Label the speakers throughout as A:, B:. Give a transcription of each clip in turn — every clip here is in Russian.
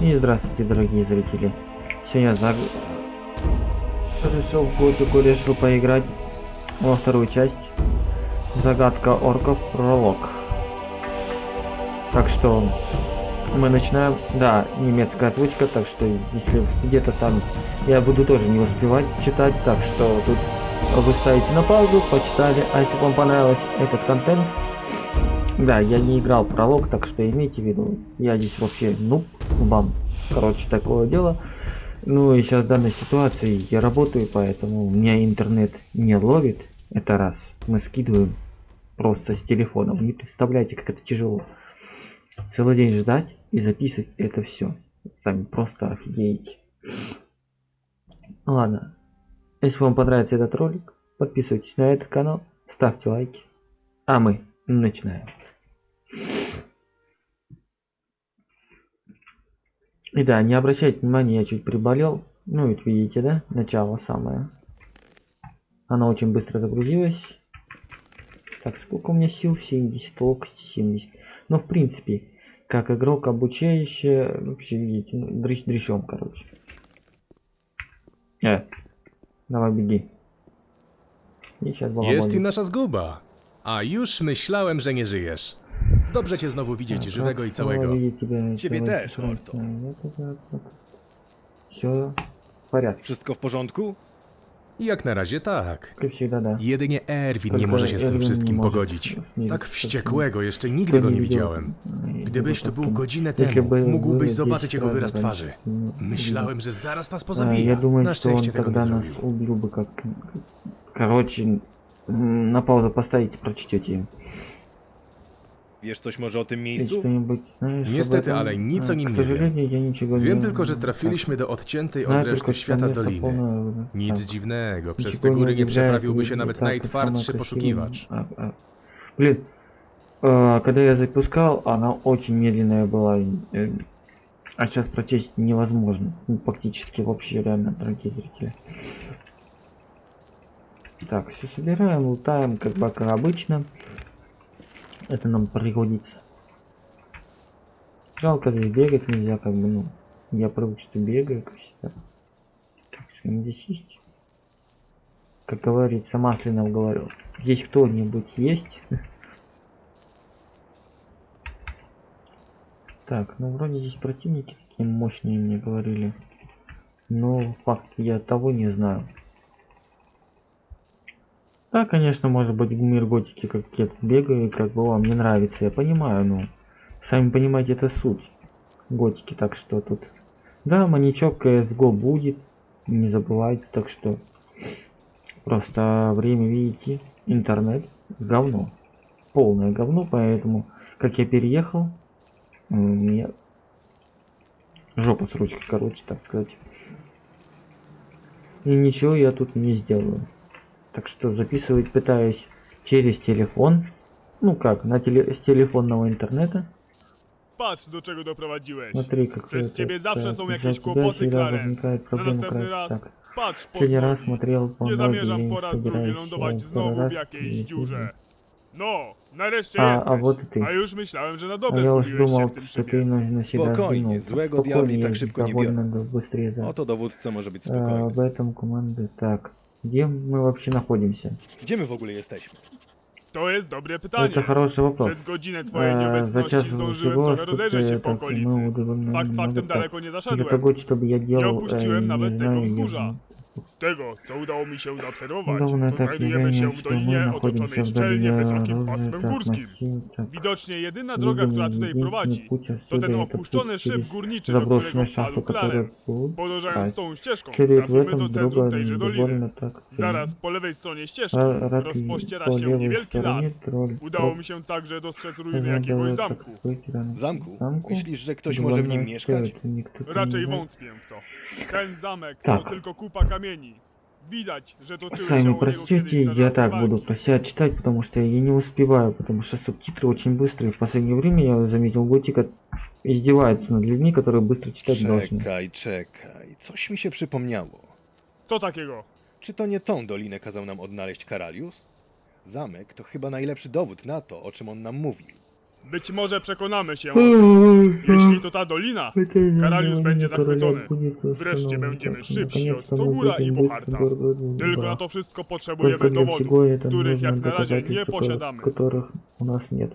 A: И здравствуйте, дорогие зрители. Сегодня за... решил в готику, решил поиграть во вторую часть. Загадка орков пролог. Так что мы начинаем. Да, немецкая озвучка, так что если где-то там я буду тоже не успевать читать, так что тут вы ставите на паузу, почитали, а если вам понравилось этот контент, да, я не играл пролог, так что имейте в виду, я здесь вообще нуб, бам, короче, такое дело. Ну и сейчас в данной ситуации я работаю, поэтому у меня интернет не ловит, это раз. Мы скидываем просто с телефона, вы не представляете, как это тяжело. Целый день ждать и записывать это все. Сами просто офигеете. Ладно, если вам понравится этот ролик, подписывайтесь на этот канал, ставьте лайки. А мы начинаем. И да, не обращайте внимания, я чуть приболел. Ну, ведь видите, да? Начало самое. Она очень быстро загрузилась. Так, сколько у меня сил? 70, локости 70. Но в принципе, как игрок обучающий, вообще видите, ну, дрыщ дрыщом, короче. Э, давай беги.
B: Jest i nasza zguba. A już myślałem, że nie żyjesz. Dobrze cię znowu widzieć żywego i całego.
C: Ciebie też, Orto.
A: Все в порядке.
C: Wszystko w porządku?
B: Jak na razie tak.
A: Как всегда, да.
B: Jedynie Erwin nie
A: Tylko
B: może się z tym
A: Erwin nie
B: wszystkim
A: może
B: pogodzić.
A: nie-
B: Tak
A: nie-
B: wściekłego jeszcze
A: Кто
B: nigdy go nie
A: видел,
B: widziałem.
A: э,
B: Gdybyś tu był
A: потом,
B: godzinę
A: если
B: temu,
A: бы
B: mógłbyś
A: было
B: zobaczyć
A: 10
B: jego
A: раз
B: wyraz
A: раньше,
B: twarzy.
A: ну,
B: Myślałem, że zaraz nas
A: а,
B: pozabije.
A: Я думаю,
B: Na
A: что он
B: szczęście tego nie
A: тогда нас
B: zrobił.
A: убил бы как... Короче, м, на паузу поставите, прочтете.
C: Wiesz coś może o tym
A: Ты
C: miejscu?
A: что-нибудь знаешь об
B: Niestety,
A: этом?
B: ale nic
A: А,
B: o nim
A: К
B: nie wiem.
A: сожалению, я ничего
B: Wiem
A: не-
B: tylko, że
A: так,
B: trafiliśmy do odciętej
A: знаю
B: od
A: только,
B: reszty
A: что
B: świata
A: место
B: doliny.
A: полное,
B: Nic
A: так.
B: dziwnego, przez
A: Ничего
B: te góry nie
A: удивляет,
B: przeprawiłby się
A: и
B: nawet
A: так, и
B: najtwardszy
A: самое
B: poszukiwacz.
A: красивое. А, а. Блин, э, когда я запускал, она очень медленная была. э, А сейчас прочесть невозможно. Ну, Практически вообще реально, дорогие зрители. Так, все собираем, лутаем, как бы как обычно. Это нам пригодится. Жалко, здесь бегать нельзя, как бы, ну. Я привык, что бегаю, как всегда. Так, что здесь есть? Как говорится, Маслинов говорил. Здесь кто-нибудь есть? Так, ну вроде здесь противники такие мощные мне говорили. Но факт я того не знаю. Да, конечно, может быть в мир готики как я тут бегаю, и как бы вам не нравится, я понимаю, но сами понимаете, это суть. Готики, так что тут... Да, маньячок CSGO будет, не забывайте, так что. Просто время, видите, интернет говно, полное говно, поэтому как я переехал, меня жопа с ручкой, короче, так сказать. И ничего я тут не сделаю. Так что записывать пытаюсь через телефон. Ну как, на теле с телефонного интернета.
D: Patrz, do czego doprowadziłeś.
A: Смотри, как
D: Przez
A: это,
D: ciebie zawsze
A: так,
D: są
A: из-за
D: jakieś
A: тебя
D: kłopoty,
A: всегда
D: Clarence.
A: возникает
D: Na
A: проблема,
D: następny raz
A: Так,
D: patrz pod
A: Последний раз смотрел по
D: Nie
A: ноге,
D: zamierzam
A: я
D: po
A: не
D: raz drugi
A: собираюсь,
D: lądować
A: э,
D: znowu w
A: второй раз
D: jakiejś
A: не
D: dziurze.
A: буду.
D: No, nareszcie
A: A,
D: jesteś.
A: a вот и ты.
D: A już myślałem, że na
A: А
D: dobre
A: уж
D: wkuliłeś się
A: думал,
D: w tym
A: что ты
D: szybie.
A: на, на себя
C: diabli tak
A: ездить,
C: szybko nie
A: довольно
C: biorą.
A: быстрее, да.
C: Oto dowódca może być
A: А,
C: spokojny.
A: в этом команды. Так, где мы вообще находимся?
C: Gdzie my w ogóle jesteśmy?
D: To jest dobre pytanie.
A: Это хороший вопрос.
D: Przez godzinę twojej
A: Э, за
D: nieobecności
A: час
D: zdążyłem
A: всего,
D: trochę rozejrzeć się po okolicy.
A: мы
D: Fakt faktem daleko nie zaszedłem.
A: делал,
D: opuściłem
A: э,
D: nawet tego wzgórza.
A: Я-
D: Z tego, co udało mi się zaobserwować,
A: Давно
D: to
A: так
D: znajdujemy się w
A: что мы
D: dolinie
A: находимся
D: otoczonej
A: в
D: szczelnie
A: долине
D: wysokim
A: оружия,
D: pasmem
A: так,
D: górskim.
A: массив, так.
D: Widocznie jedyna droga,
A: Видимо,
D: która tutaj
A: единственный
D: prowadzi,
A: путь
D: to
A: отсюда
D: ten
A: это
D: opuszczony
A: путь
D: szyb
A: через
D: górniczy, do którego
A: заброшенный шахту,
D: wpadł
A: который
D: Clarence.
A: был.
D: Podążając
A: А,
D: tą ścieżką,
A: Через в
D: trafimy do
A: этом
D: centrum
A: друга
D: tejże doliny.
A: довольно так.
D: Zaraz po lewej stronie ścieżki
A: А, рак и
D: rozpościera
A: по
D: się
A: левой
D: niewielki
A: стороне
D: las.
A: тролль.
D: Udało mi się także dostrzec ruiny
A: Надо
D: jakiegoś
A: так
D: zamku.
A: быть, рано.
C: W zamku?
A: Замку?
C: Myślisz, że ktoś może w nim
A: Довольно
C: mieszkać?
A: стоит, никто там
D: Raczej
A: не знает.
D: wątpię w to. Ten zamek
A: Tak.
D: to tylko kupa kamieni. Widać, że toczyły się
A: Сами
D: o niego
A: прочтите,
D: kiedyś
A: я
D: zażarte
A: так
D: walki.
A: буду про себя читать, потому что я не успеваю, потому что субтитры очень быстрые. В последнее время я заметил, Готика издевается над людьми, которые bыстро читать должны.
C: Czekaj, czekaj. Coś mi się przypomniało.
D: Co takiego?
C: Czy to nie tą dolinę kazał nam odnaleźć Karalius? Zamek to chyba najlepszy dowód na to, o czym on nam mówił.
D: Być może przekonamy się,
A: Jeśli
D: jeśli to ta dolina, Karalius będzie zachwycony. Wreszcie będziemy szybsi od Togura i Boharta. Tylko na to wszystko potrzebujemy dowodów, których jak na razie nie posiadamy.
A: Которых у нас нет.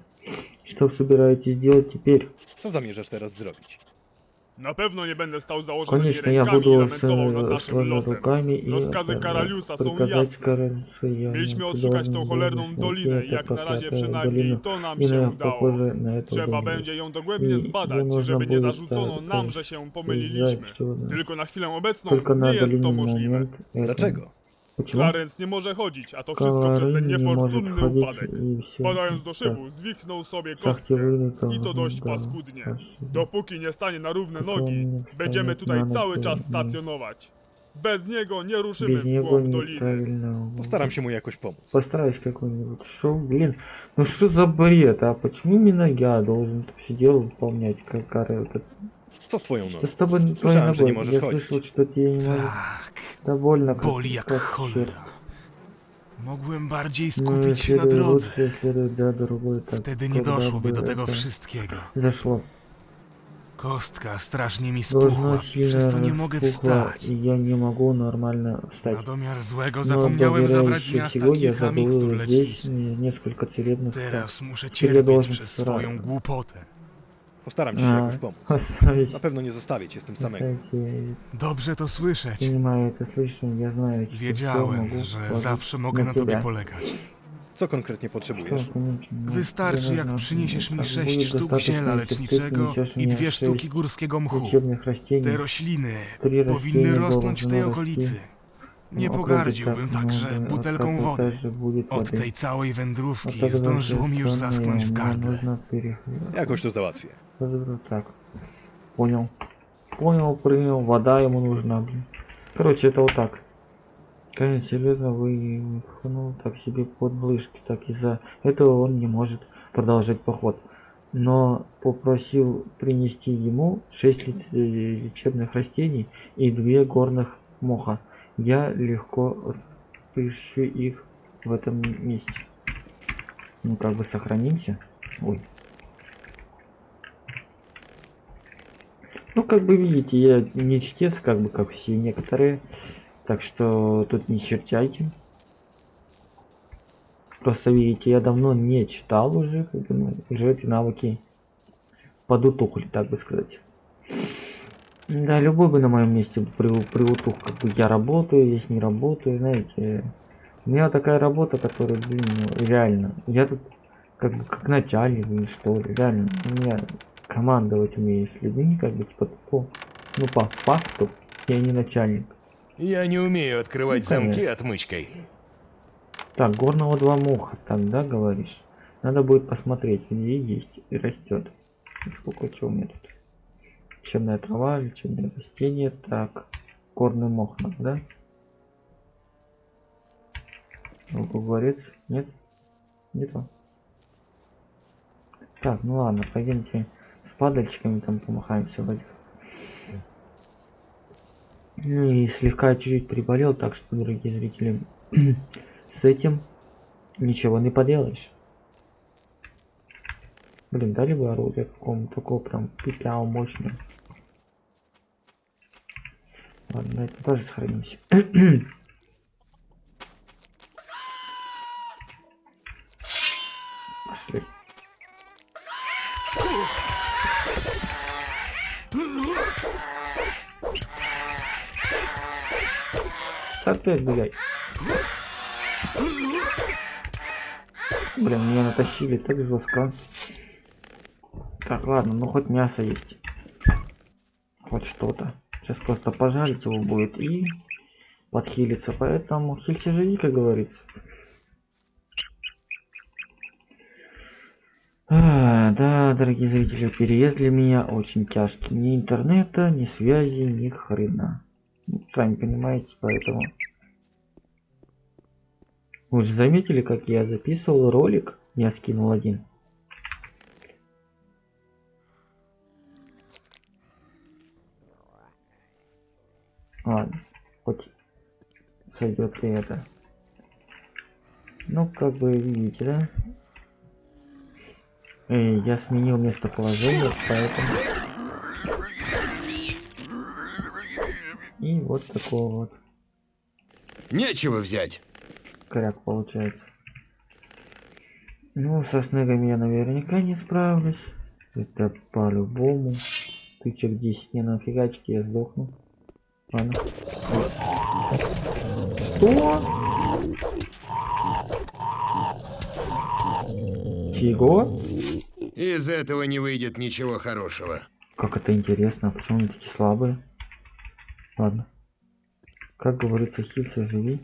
A: Что собираетесь делать теперь?
C: Co zamierzasz teraz zrobić?
D: Na pewno nie będę stał założonymi
A: Конечно, я
D: rękami i
A: буду
D: lamentował nad
A: с
D: naszym
A: своими
D: losem.
A: руками и
D: Rozkazy
A: это,
D: Karaliusa są
A: приказать
D: jasne.
A: Каралюсу я
D: Mieliśmy
A: не
D: odszukać tą
A: должен
D: cholerną
A: был
D: dolinę
A: найти
D: i jak
A: эту
D: na razie
A: проклятую
D: przynajmniej
A: долину.
D: to nam
A: И
D: się
A: на-
D: udało.
A: похоже на эту
D: Trzeba
A: долину.
D: będzie ją dogłębnie
A: I
D: zbadać,
A: nie można
D: żeby nie
A: будет
D: zarzucono
A: tak-
D: nam,
A: tak
D: że się
A: Знать,
D: pomyliliśmy.
A: что да.
D: Tylko na chwilę obecną
A: Tylko na
D: nie jest to
A: daný
D: możliwe.
A: moment. это-
C: Dlaczego?
A: Почему?
D: Clarence nie może chodzić, a to wszystko przez ten
A: Кларин не может
D: niefortunny
A: ходить
D: upadek.
A: и всё.
D: Padając do
A: Так,
D: szybu, zwichnął sobie
A: шахте
D: kostkę.
A: вылетел,
D: I to dość
A: да,
D: paskudnie.
A: хорошо.
D: Dopóki nie stanie na równe
A: To
D: nogi,
A: nie
D: będziemy
A: wstanie
D: tutaj
A: na
D: cały
A: nogi,
D: czas
A: nie.
D: stacjonować. Bez niego nie ruszymy
A: Без
D: w
A: него
D: głąb doliny.
A: неправильно.
C: Postaram się mu jakoś pomóc.
A: Постараюсь какой-нибудь шоу. Блин, ну что за бред, а? Почему именно я должен это все дело выполнять, как Кара? Это...
C: Co z twoją
A: Что
C: nogą?
A: с тобой твоей
C: Słyszałem, że nie
A: ногой?
C: możesz
A: Я
C: chodzić.
A: слышал, что тебе не может
E: Tak,
A: довольно
E: boli jak
A: черт.
E: cholera. Mogłem bardziej
A: Ну,
E: skupić się na
A: следует
E: drodze.
A: лучше, следует, да, другой так.
E: Wtedy nie
A: когда
E: doszłoby
A: бы
E: do tego
A: это
E: wszystkiego.
A: Зашло.
E: Kostka strasznie mi
A: Должно
E: spuchła, przez to nie mogę
A: распухло,
E: wstać.
A: И я не могу нормально встать.
E: Na domiar złego
A: Но
E: zapomniałem zabrać z
A: доверяющий
E: miasta
A: всего, я
E: kilka mikstur
A: забыл здесь
E: leczniczych.
A: несколько целебных трав.
E: Teraz muszę
A: я
E: cierpieć
A: должен
E: przez
A: сра-
E: swoją głupotę.
C: Postaram się
A: no.
C: jakoś pomóc. Na pewno nie zostawię cię z tym samego.
E: Dobrze to słyszeć. Wiedziałem, że zawsze mogę na tobie polegać.
C: Co konkretnie potrzebujesz?
E: Wystarczy, jak przyniesiesz mi sześć sztuk ziela leczniczego i dwie sztuki górskiego mchu. Te rośliny powinny rosnąć w tej okolicy. Nie pogardziłbym także butelką wody. Od tej całej wędrówki zdążyło mi już zaschnąć w gardle.
C: Jakoś to załatwię.
A: Так. Понял. Понял, принял. Вода ему нужна, блин. Короче, это вот так. Конечно, серьезно, ну, так себе под блышки, так из-за этого он не может продолжать поход. Но попросил принести ему 6 лечебных растений и 2 горных моха. Я легко пишу их в этом месте. Ну, как бы сохранимся. Ой. Ну, как бы видите, я не чтец, как бы, как все некоторые. Так что тут не черчайте. Просто видите, я давно не читал уже, как бы, ну, уже эти навыки подутухли, так бы сказать. Да, любой бы на моем месте при, приутух, как бы я работаю, здесь не работаю, знаете. У меня такая работа, которая, блин, ну, реально. Я тут как как начальник, что ли, реально. У меня командовать умею с людьми, как бы, типа, по, ну, по факту, я не начальник.
F: Я не умею открывать
A: Ну,
F: замки отмычкой.
A: Так, горного два муха, так, да, говоришь? Надо будет посмотреть, где есть и растет. Сколько чего у меня тут? Лечебная трава, лечебное растение, так, горный мох надо, да? Луковорец, нет? Не то. Так, ну ладно, пойдемте падальчиками там помахаемся в этих. Ну и слегка чуть-чуть приболел, так что, дорогие зрители, с этим ничего не поделаешь. Блин, дали бы оружие какому-то такого прям пипяу мощное. Ладно, это тоже сохранимся. Опять гуляй. Блин, меня натащили так жестко. Так, ладно, ну хоть мясо есть. Хоть что-то. Сейчас просто пожарить его будет и подхилиться. Поэтому хильте живи, как говорится. А, да, дорогие зрители, переезд для меня очень тяжкий. Ни интернета, ни связи, ни хрена. Сами понимаете, поэтому... Вы же заметили, как я записывал ролик? Я скинул один. Ладно, хоть сойдет и это. Ну, как бы видите, да? Эй, я сменил местоположение, поэтому... И вот такого вот
F: Нечего взять.
A: коряк получается. Ну, со снегами я наверняка не справлюсь. Это по-любому. Тычек 10 не нафигачки, я сдохну. Ладно. Что? Чего?
F: Из этого не выйдет ничего хорошего.
A: Как это интересно, а почему они такие слабые? Ладно. Как говорится, хилься, живи.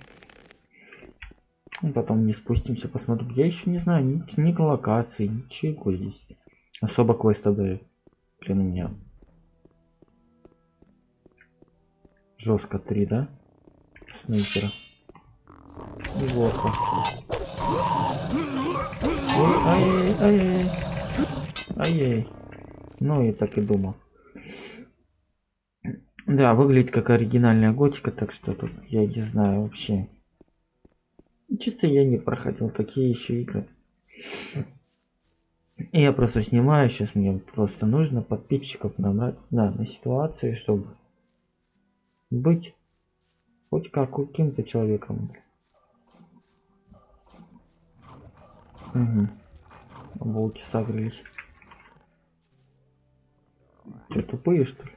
A: Ну, потом не спустимся, посмотрим. Я еще не знаю ни, ни локации, ничего здесь. Особо квеста дают. Блин, у меня. Жестко 3, да? Снайпера. Неплохо. Ой, ай, ай, ай, ай, Ну и так и думал. Да, выглядит как оригинальная готика, так что тут я не знаю вообще. Чисто я не проходил такие еще игры. И я просто снимаю, сейчас мне просто нужно подписчиков набрать да, на ситуации, чтобы быть хоть как каким-то человеком. Угу. Волки согрелись. Че, тупые что ли?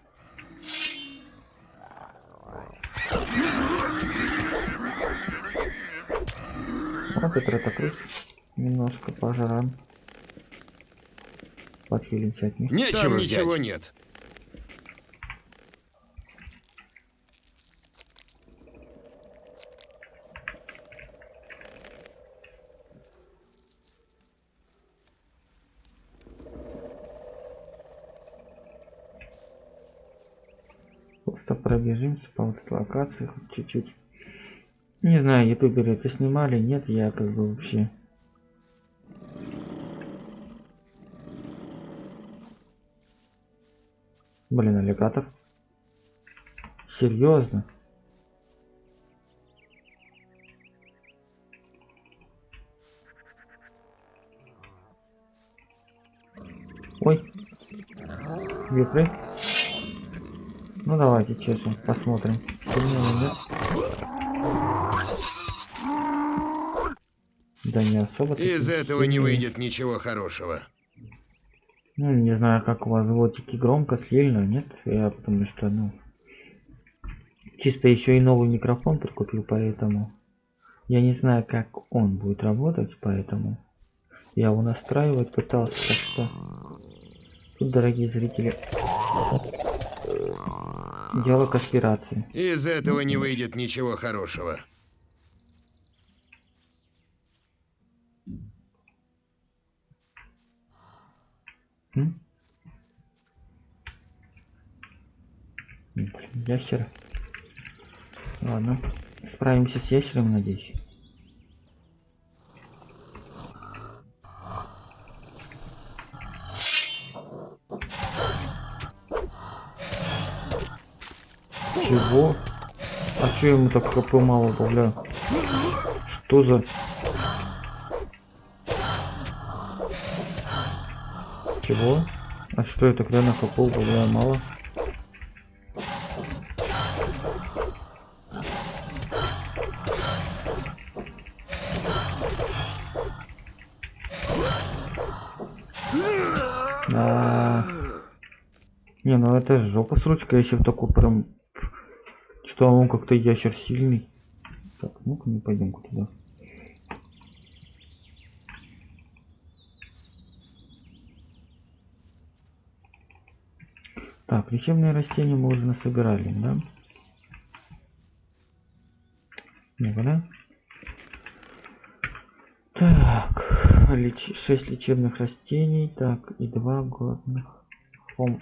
A: Ретокрыс. Немножко пожран. Подхилимся от них.
F: Нечего
C: Там
F: взять.
C: ничего
F: нет.
A: Просто пробежимся по вот этой локации хоть чуть-чуть. Не знаю, ютуберы это снимали, нет, я как бы вообще... Блин, аллигатор. Серьезно? Ой. Вихры. Ну давайте честно, посмотрим. Сильнее нет. Не особо.
F: Из этого не выйдет ничего хорошего.
A: Ну, не знаю, как у вас звуки громко, сильно, нет? Я потому что, ну... Чисто еще и новый микрофон прикупил, поэтому... Я не знаю, как он будет работать, поэтому... Я его настраивать пытался, так что... Тут, дорогие зрители... Дело конспирации.
F: Из этого не выйдет ничего хорошего.
A: М? Блин, Ящер. Ладно. Справимся с ящером, надеюсь. Чего? А что ему так хп мало бля? Что за... Чего? А что это реально хп бля мало? А. Не, ну это жопа с ручкой, если в такой прям... Что он как-то ящер сильный. Так, ну-ка не пойдем-ка туда. Так, лечебные растения мы уже насобирали, да? Ну-ка, да? Так, леч... 6 лечебных растений, так, и 2 годных хом...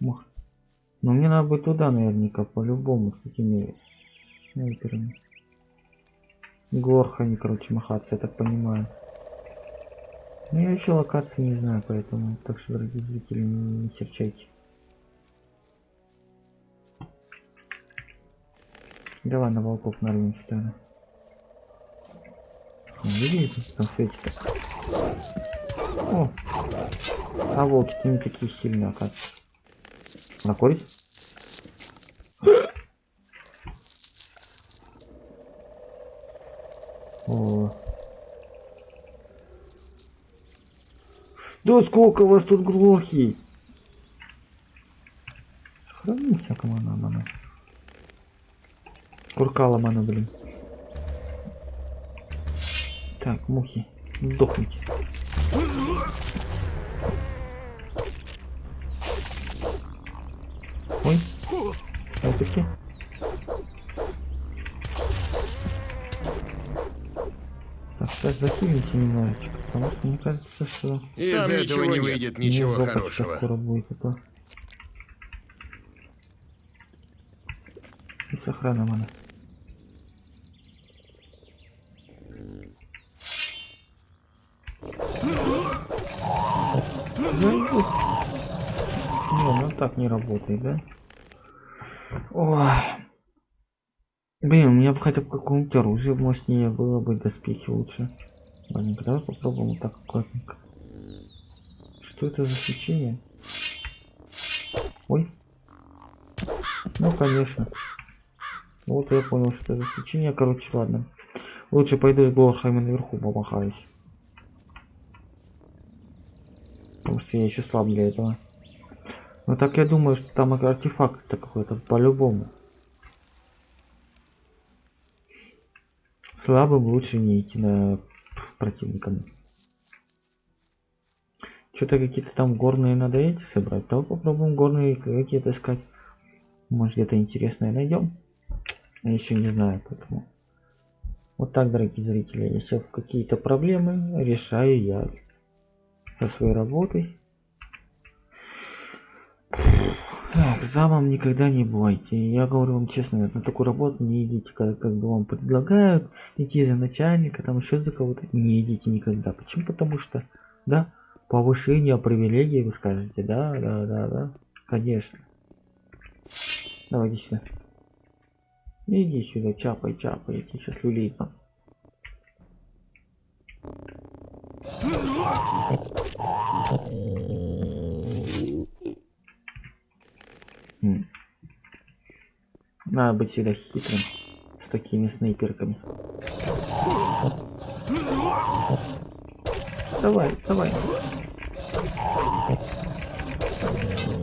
A: Но мне надо быть туда наверняка, по-любому, с этими снайперами. Горхами, короче, махаться, я так понимаю. Ну, я еще локации не знаю, поэтому, так что, дорогие зрители, не серчайте. Давай на волков нарвемся тогда. Ну, Видите, там светит. О, а волки-то не такие сильные, оказывается. Накурить? О. Да сколько вас тут глухи? Хранимся, команда, мана. Куркала, мана, блин. Так, мухи, сдохните. Ой, опять Так, сейчас захилимся немножечко, потому что мне кажется, что
F: Из
C: Там
F: этого не выйдет ничего хорошего.
A: скоро будет, а то... И с охраной Не, ну так не работает, да? Ой. Блин, у меня бы хотя бы какое-нибудь оружие мощнее было бы, доспехи лучше. Ладненько, давай попробуем вот так аккуратненько. Что это за свечение? Ой. Ну, конечно. Вот я понял, что это за свечение. Короче, ладно. Лучше пойду из Блорхайма наверху помахаюсь. Потому что я еще слаб для этого. Ну так я думаю, что там артефакт какой-то по-любому. Слабым лучше не идти на противниками. Что-то какие-то там горные надо эти собрать. Давай попробуем горные какие-то искать. Может где-то интересное найдем. Я еще не знаю, поэтому. Вот так, дорогие зрители, если какие-то проблемы решаю я со своей работой. Так, замом никогда не бывайте. Я говорю вам честно, на такую работу не идите, как, как бы вам предлагают идти за начальника, там еще за кого-то. Не идите никогда. Почему? Потому что, да, повышение привилегий, вы скажете, да, да, да, да, конечно. Давай иди сюда. Иди сюда, чапай, чапай, я тебе сейчас люлей дам. М. Надо быть всегда хитрым с такими снайперками. Давай, давай.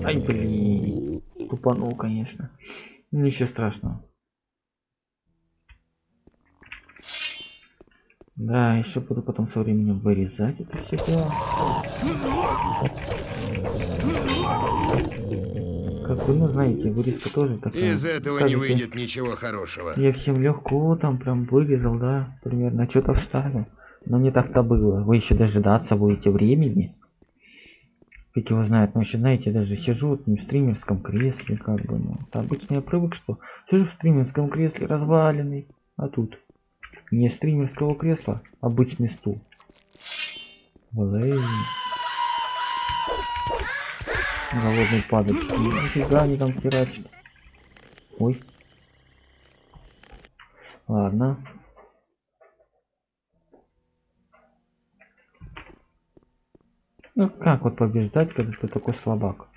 A: Ай, блин. Тупанул, конечно. Ничего страшного. Да, еще буду потом со временем вырезать это все дело. Как вы, ну, знаете, вырезка тоже такая.
F: Из этого не
A: скажете,
F: выйдет ничего хорошего.
A: Я всем легко там прям вырезал, да, примерно что-то вставил. Но не так-то было. Вы еще дожидаться будете времени. Как его знает, но еще знаете, даже сижу вот в стримерском кресле, как бы, ну. Обычно я привык, что сижу в стримерском кресле разваленный, а тут не стримерского кресла, обычный стул. Блин. Голодный падочки. Нифига они там херачат. Ой. Ладно. Ну как вот побеждать, когда ты такой слабак?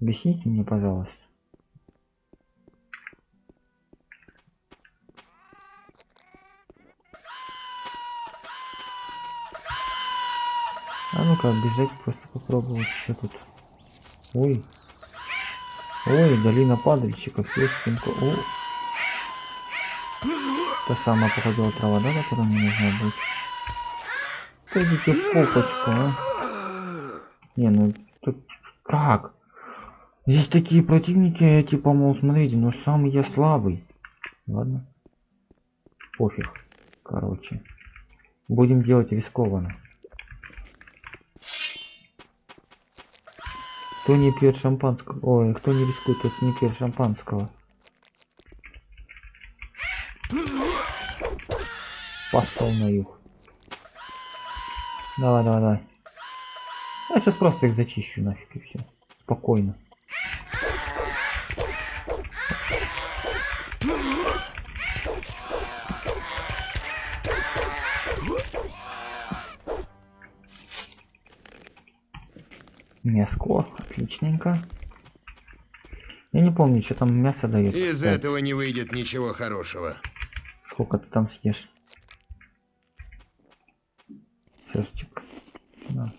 A: Объясните мне, пожалуйста. А ну-ка, бежать просто попробовать, что тут. Ой. Ой, долина падальщиков, песенка. О. Та самая походила трава, да, которая мне нужна будет? Пойдите в попочку, а. Не, ну тут как? Здесь такие противники, типа, мол, смотрите, но самый я слабый. Ладно. Пофиг. Короче. Будем делать рискованно. Кто не пьет шампанского? Ой, кто не рискует, тот не пьет шампанского. Пошел на юг. Давай, давай, давай. Я сейчас просто их зачищу нафиг и все. Спокойно. Мяско отличненько. Я не помню, что там мясо дает.
F: Из
A: кстати.
F: этого не выйдет ничего хорошего.
A: Сколько ты там съешь? Перчик. Да.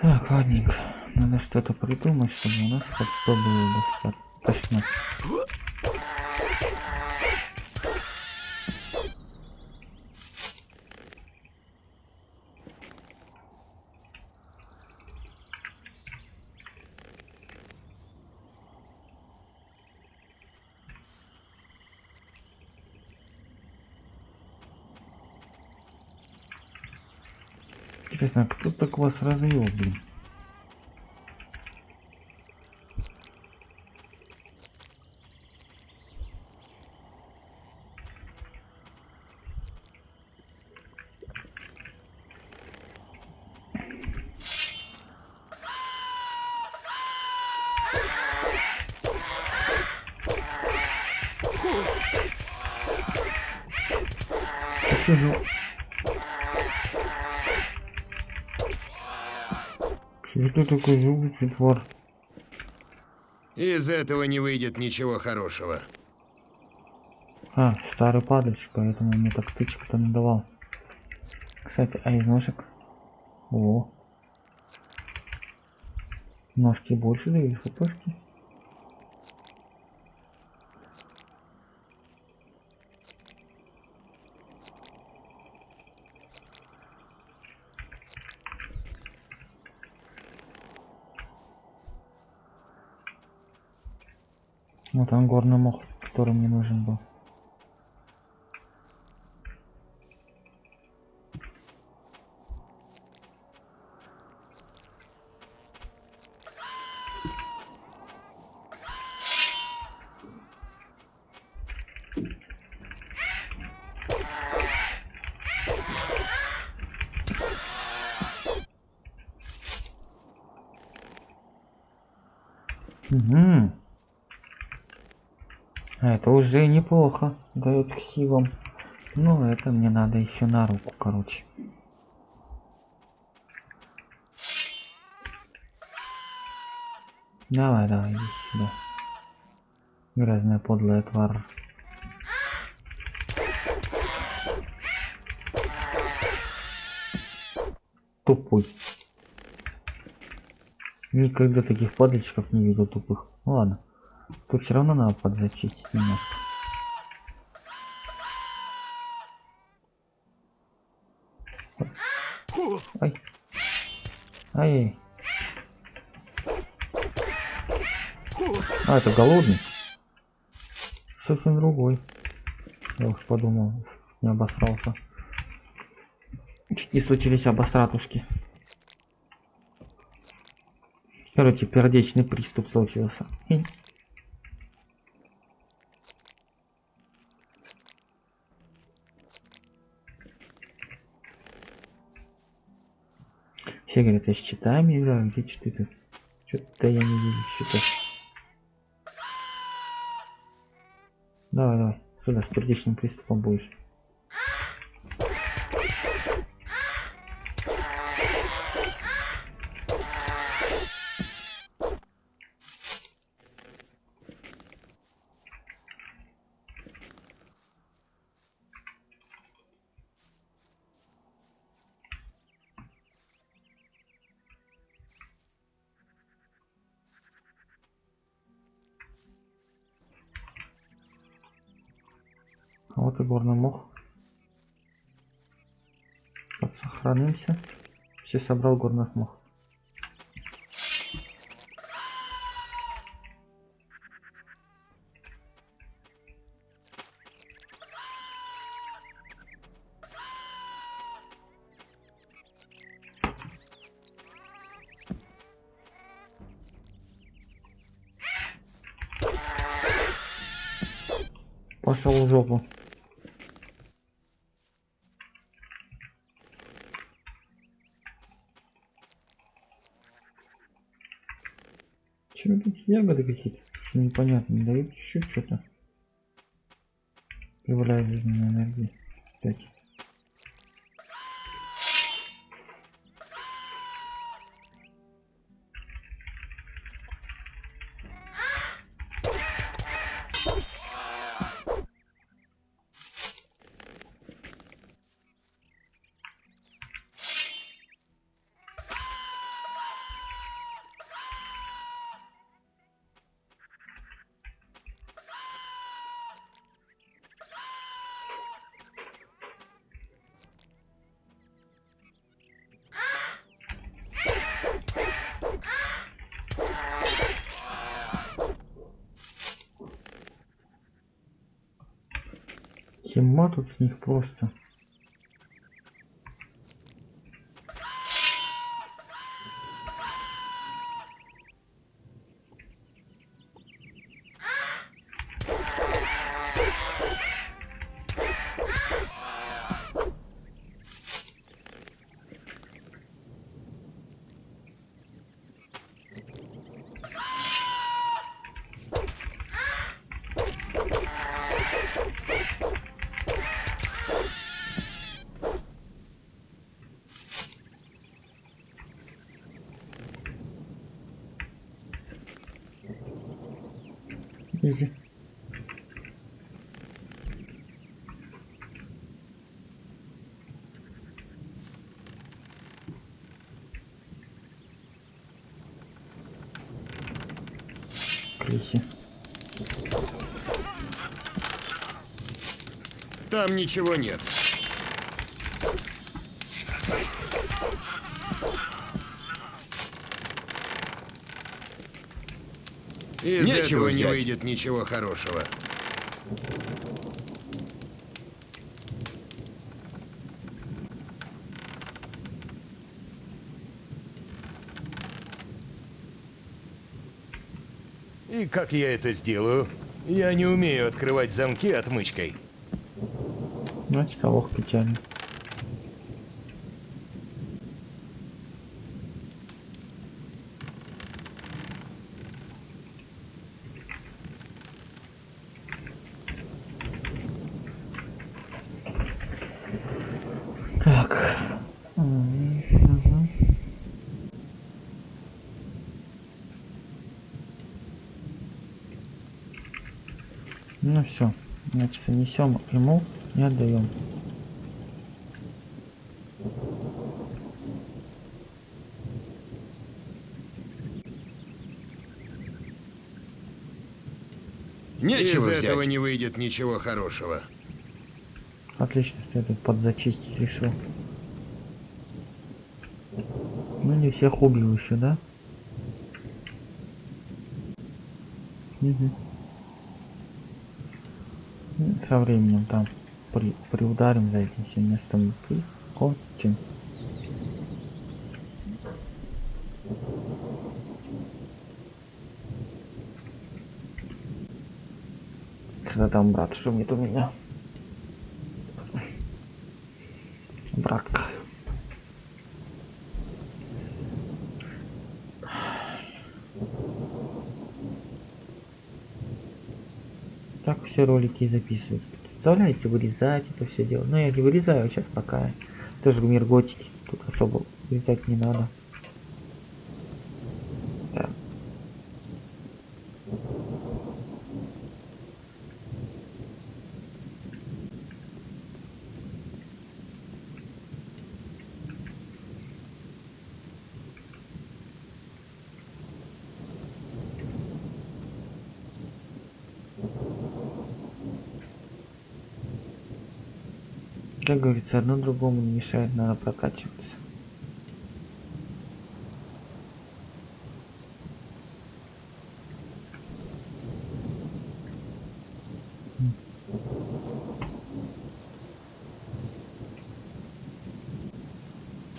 A: Так, ладненько. Надо что-то придумать, чтобы у нас хоть что было достаточно. Интересно, а кто так вас развел, блин? Что за- Что ты такой зубый тварь?
F: Из этого не выйдет ничего хорошего.
A: А, старый падальщик, поэтому мне так тычек-то надавал. Кстати, а из ножек? О. Ножки больше дают хпшки. Вот там горный мох, который мне нужен был. Угу. Это уже неплохо дает силам. Ну, это мне надо еще на руку, короче. Давай, давай, иди сюда. Грязная подлая тварь. Тупой. Никогда таких падальщиков не видел тупых. Ладно. Тут все равно надо подзачистить немножко. Ай. Ай. А, это голодный. Совсем другой. Я уж подумал, не обосрался. Чуть не случились обосратушки. Короче, пердечный приступ случился. Все говорят, я с читами играю, где читы ты? Что-то я не вижу счетов. Давай, давай, сюда с сердечным приступом будешь. Все собрал ягоды какие-то непонятные, дают чуть что-то. Прибавляет жизненной энергии. Кстати. Тема тут с них просто.
F: Там ничего нет. Из
G: Нечего
F: этого не
G: взять.
F: выйдет ничего хорошего.
G: И как я это сделаю? Я не умею открывать замки отмычкой.
A: Значит, лох печально. Так. М, мгм. Ну все, значит, несем ему и отдаем.
F: Из
G: Нечего взять.
F: Не выйдет ничего хорошего.
A: Отлично, что я тут подзачистить решил. Ну не всех убил еще, да? Ну, Со временем там при, приударим за этим всем местом и кончим. Когда там брат шумит у меня? Брат. Так все ролики записывают. Представляете, вырезать это все дело. Но я не вырезаю сейчас пока. Тоже мир готики. Тут особо вырезать не надо. było mniejsze jedno na.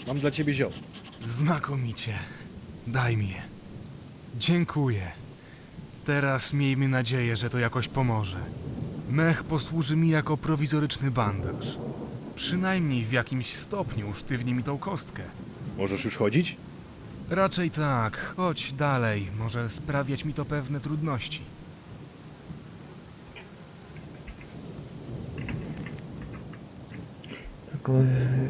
C: Mam dla ciebie ziom.
E: Znakomicie. Daj mi je. Dziękuję. Teraz miejmy nadzieję, że to jakoś pomoże. Mech posłuży mi jako prowizoryczny bandaż. Przynajmniej w jakimś stopniu usztywni mi tą kostkę.
C: Możesz już chodzić?
E: Raczej tak. Chodź dalej. Może sprawiać mi to pewne trudności.
A: Tylko
C: e,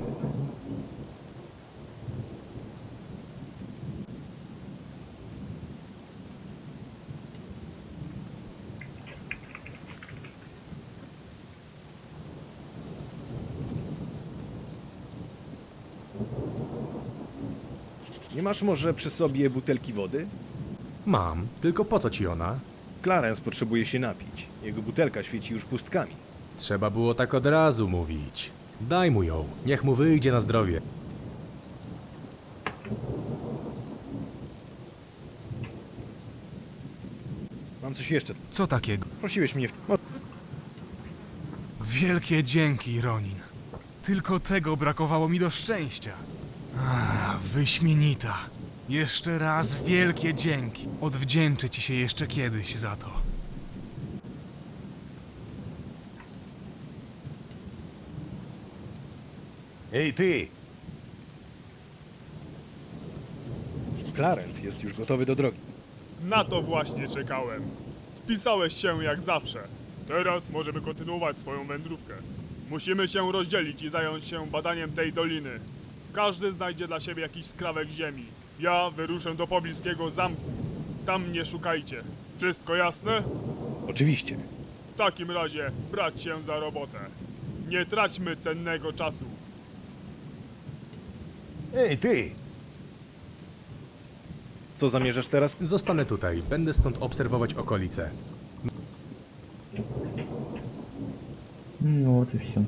C: masz może przy sobie butelki wody?
B: Mam, tylko po co ci ona?
C: Clarence potrzebuje się napić. Jego butelka świeci już pustkami.
B: Trzeba było tak od razu mówić. Daj mu ją, niech mu wyjdzie na zdrowie.
C: Mam coś jeszcze.
E: Co takiego?
C: Prosiłeś mnie w...
E: Wielkie dzięki, Ronin. Tylko tego brakowało mi do szczęścia. Wyśmienita. Jeszcze raz wielkie dzięki. Odwdzięczę ci się jeszcze kiedyś za to.
G: Ej, ty!
C: Clarence jest już gotowy do drogi.
D: Na to właśnie czekałem. Spisałeś się jak zawsze. Teraz możemy kontynuować swoją wędrówkę. Musimy się rozdzielić i zająć się badaniem tej doliny. Każdy znajdzie dla siebie jakiś skrawek ziemi. Ja wyruszę do pobliskiego zamku. Tam mnie szukajcie. Wszystko jasne?
C: Oczywiście.
D: W takim razie brać się za robotę. Nie traćmy cennego czasu.
G: Ej, ty!
C: Co zamierzasz teraz?
B: Zostanę tutaj. Będę stąd obserwować okolice.
A: No, oczywiście.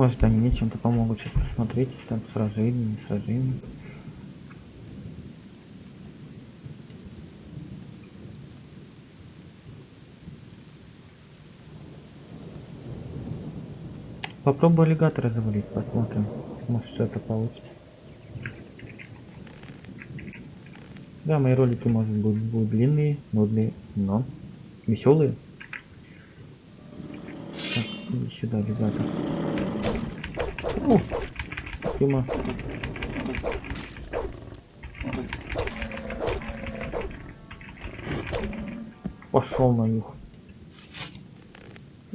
A: Может они мне чем-то помогут сейчас посмотреть, там сражение, не сражение. Попробую аллигатора завалить, посмотрим. Может что-то получится. Да, мои ролики, может быть, будут длинные, нудные, но веселые. Так, сюда, аллигатор. О, Тима. Пошел на юг.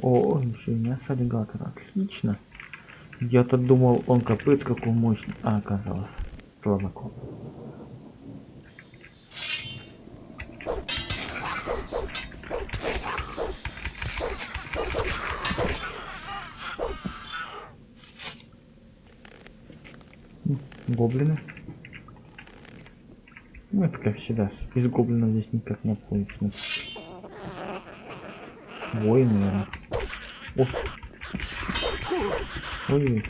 A: О, еще и мясо аллигатора. Отлично. Я-то думал, он копыт какой мощный. А, оказалось. Слабаком. М, Гоблины. Ну, это как всегда. Из гоблинов здесь никак не обходится. Воин, наверное. О. Ой.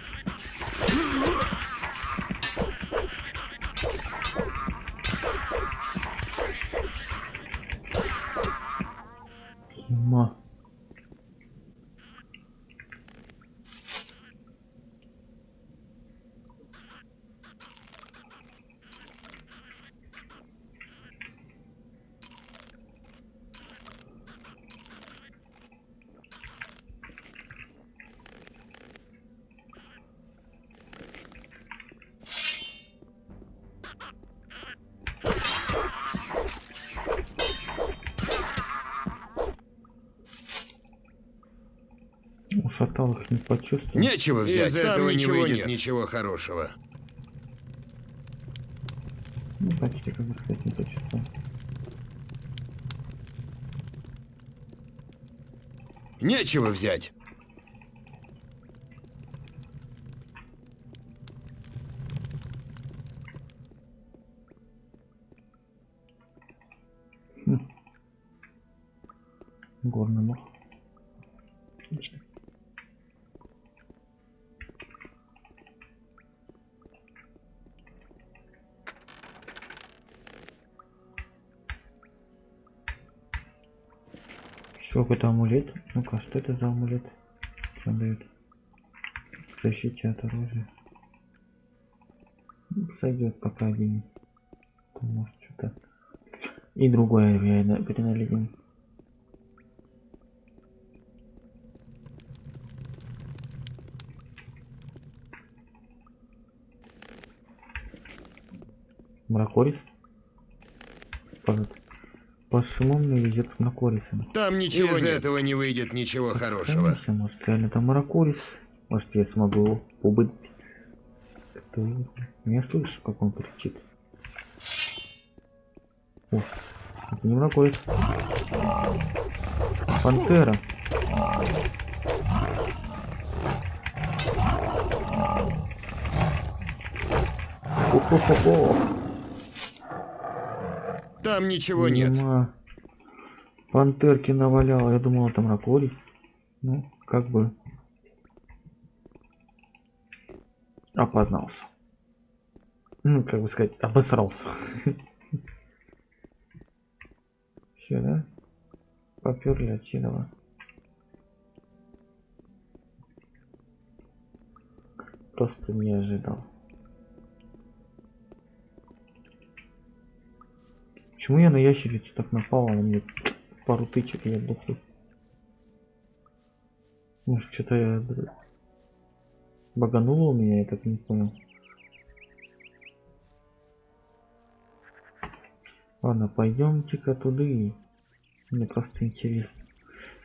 A: почувствовал.
F: Нечего взять. Из этого не выйдет
G: нет.
F: ничего хорошего.
A: Ну, почти как бы, кстати, не.
F: Нечего взять. Хм.
A: Горный мох. Что, какой-то амулет? Ну-ка, что это за амулет? Что он дает? Защите от оружия. Ну, Сойдет пока один. Там, Может что-то. И другое реально переналетим. Мракорис? По, по всему мне везет с Мракорисом.
F: Там ничего
C: Из
F: нет.
C: этого
F: не выйдет ничего хорошего.
A: Конечно, может реально там Маракурис. Может я смогу его убыть. Кто? Не слышу, как он кричит. О, это не Маракурис. Пантера. Хо-хо-хо-хо.
F: Там ничего нет.
A: Видимо, Пантерки навалял, я думал, там Ракорий. Ну, как бы опознался. Ну, как бы сказать, обосрался. Все, да? Поперли отсюда. Просто не ожидал. Почему я на ящерицу так напал, она мне пару тычек я дохлый. Может, что-то я багануло у меня, я так не понял. Ладно, пойдемте-ка туда. Мне просто интересно.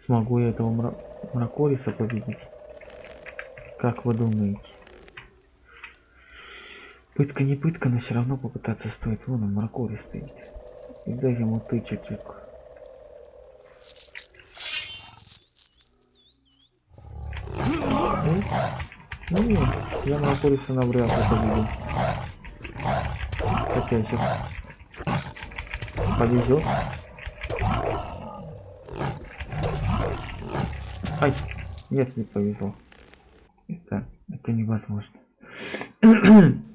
A: Смогу я этого мра... мракориса победить? Как вы думаете? Пытка не пытка, но все равно попытаться стоит. Вон он, мракорис стоит. И дай ему тычечек. Ну, ну нет, я мракориса навряд ли победил. Хотя еще повезет. Ай, нет, не повезло. Это, это невозможно.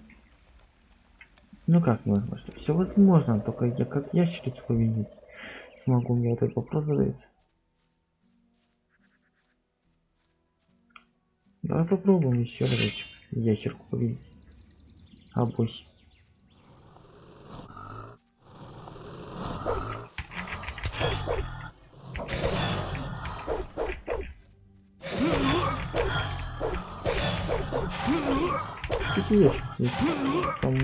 A: Ну как невозможно? Все возможно, только я как ящерицу победить смогу, мне этот вопрос задается. Давай попробуем еще разочек ящерку победить. Абось. Какие ящерки? Там.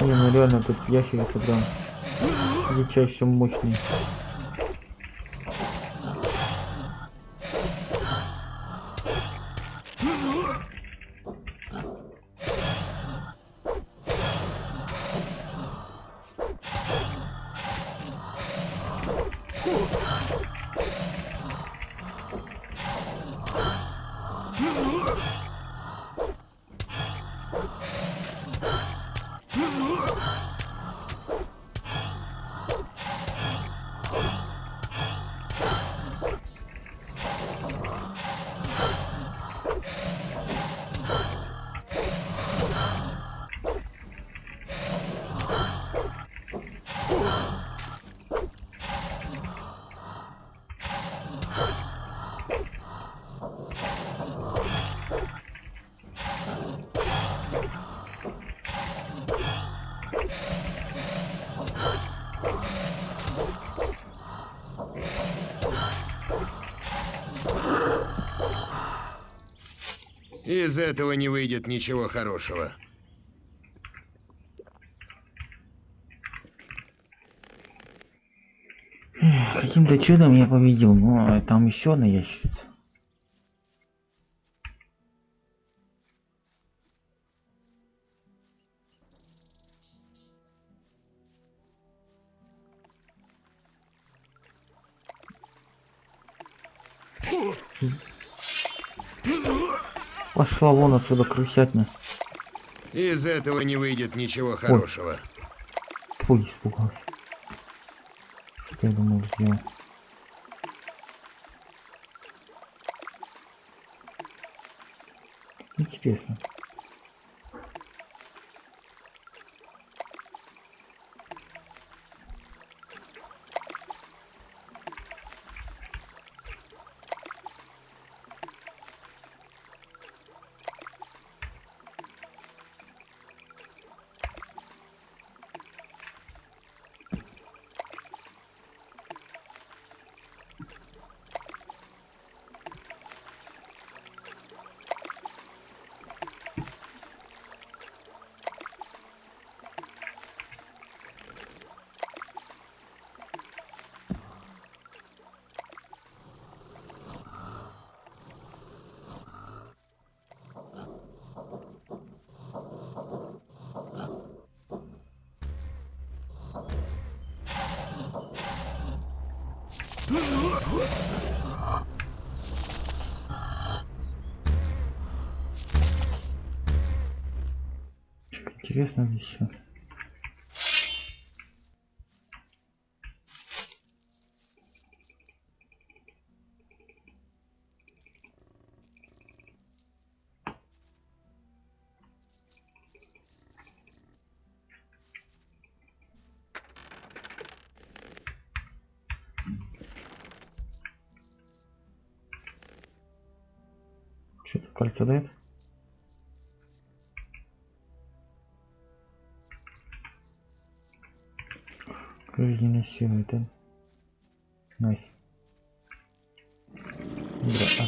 A: Не, ну реально тут ящерица прям дичайше мощный.
F: Этого не выйдет ничего хорошего.
A: Каким-то чудом я победил, но там еще одна ящерица. Пошла вон отсюда, крысятня.
F: Из этого не выйдет ничего хорошего.
A: Фу, испугался. Что я думал сделал? Интересно. Интересно здесь все.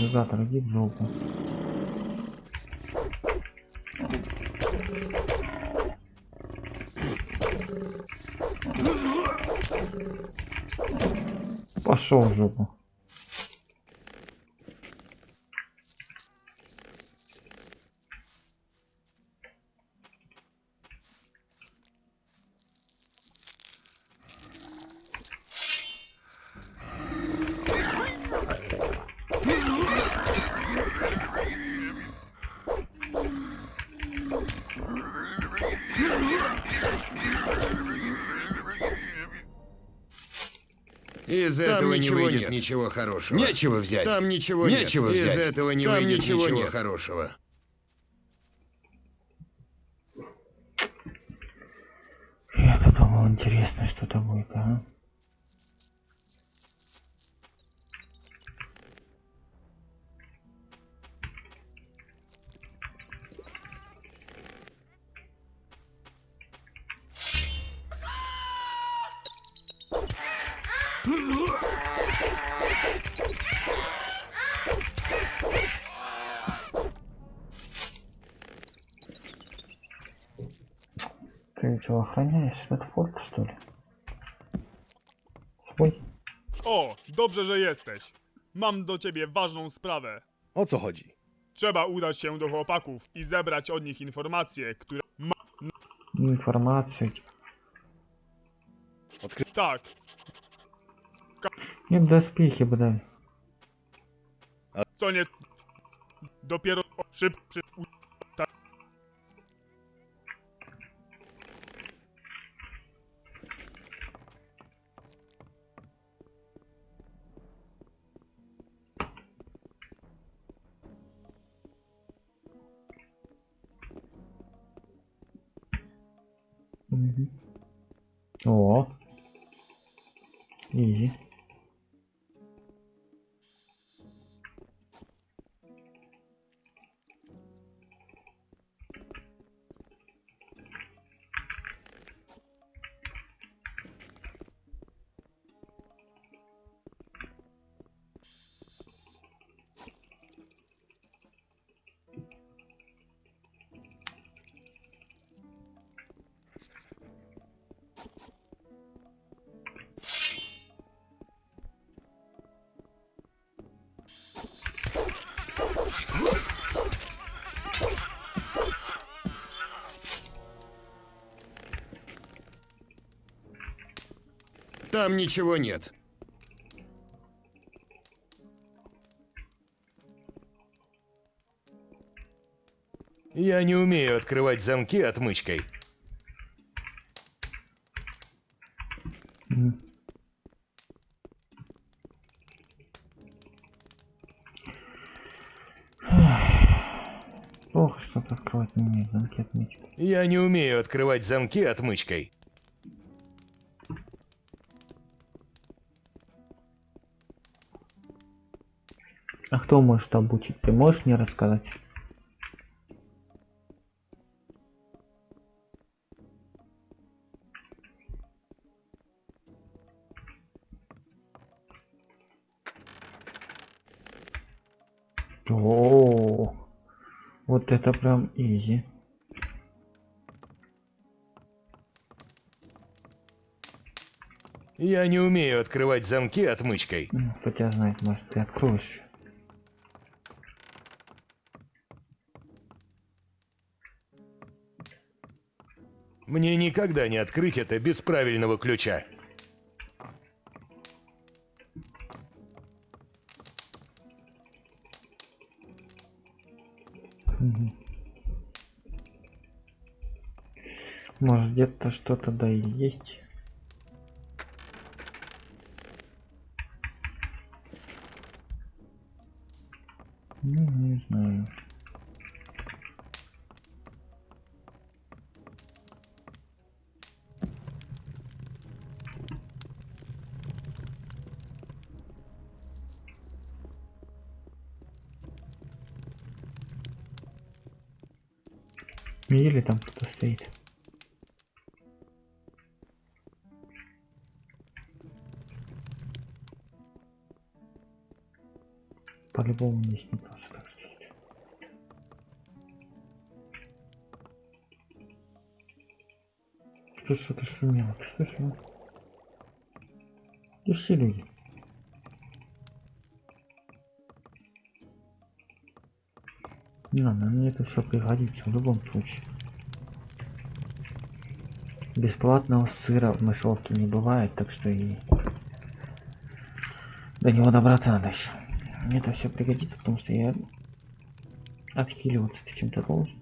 A: Бля, аллигатор, иди в жопу. Пошел в жопу.
F: Из
G: Там
F: этого не выйдет
G: нет.
F: ничего хорошего.
G: Нечего взять.
F: Там ничего
G: Нечего
F: нет.
G: взять.
F: Из этого не
G: Там
F: выйдет
G: ничего
F: ничего,
G: нет.
F: хорошего.
A: Я подумал, интересно, что-то будет, а? Ты что, охраняешь этот форт, что ли? Свой?
D: O, dobrze, że jesteś. Mam do ciebie ważną sprawę.
C: O co chodzi?
D: Trzeba udać się do chłopaków i zebrać od nich informacje, które ma...
A: Информацию.
D: Tak,
A: Нет, доспехи, блядь.
D: co nie... Dopiero szyb... Przy... u-
A: О. Изи.
F: Там ничего нет.
G: Я не умею открывать замки отмычкой.
A: Мгм. Ох, что-то открывать не умеет, замки отмечки.
G: Я не умею открывать замки отмычкой.
A: А кто может обучить? Ты можешь мне рассказать? О, вот это прям изи.
G: Я не умею открывать замки отмычкой.
A: Кто тебя знает, может ты откроешь.
G: Мне никогда не открыть это без правильного ключа.
A: Может где-то что-то да и есть. Пригодится в любом случае. Бесплатного сыра в мышеловке не бывает, так что и до него добраться надо еще. Мне это все пригодится, потому что я отхиливаться чем-то должен.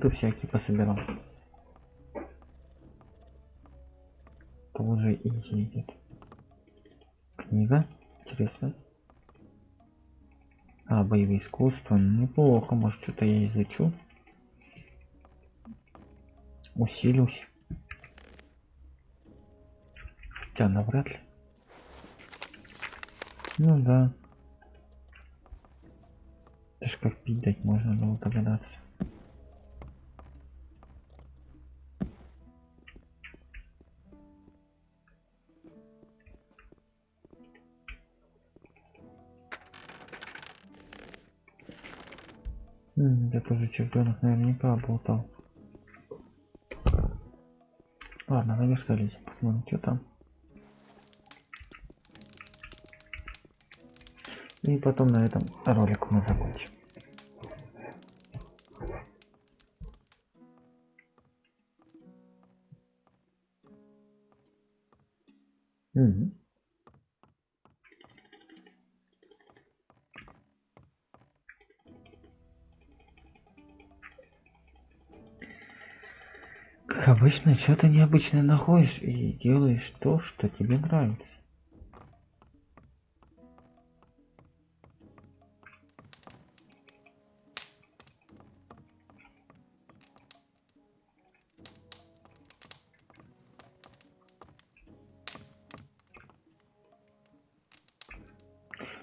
A: Лоты всякие пособирал. Это уже изи идет. Книга. Интересно. А, боевые искусства. Неплохо, может что-то я изучу. Усилюсь. Я тоже чемпионов наверняка болтал. Ладно, наверх залезем, посмотрим, что там. И потом на этом ролик мы закончим. конечно, что ты необычно находишь и делаешь то, что тебе нравится.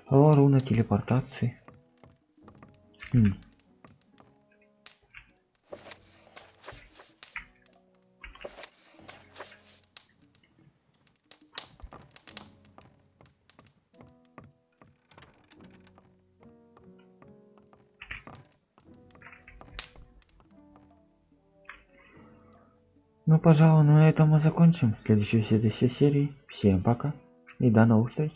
A: О, руна телепортации. Хм. Пожалуй, на этом мы закончим. Следующей серии. Всем пока и до новых встреч.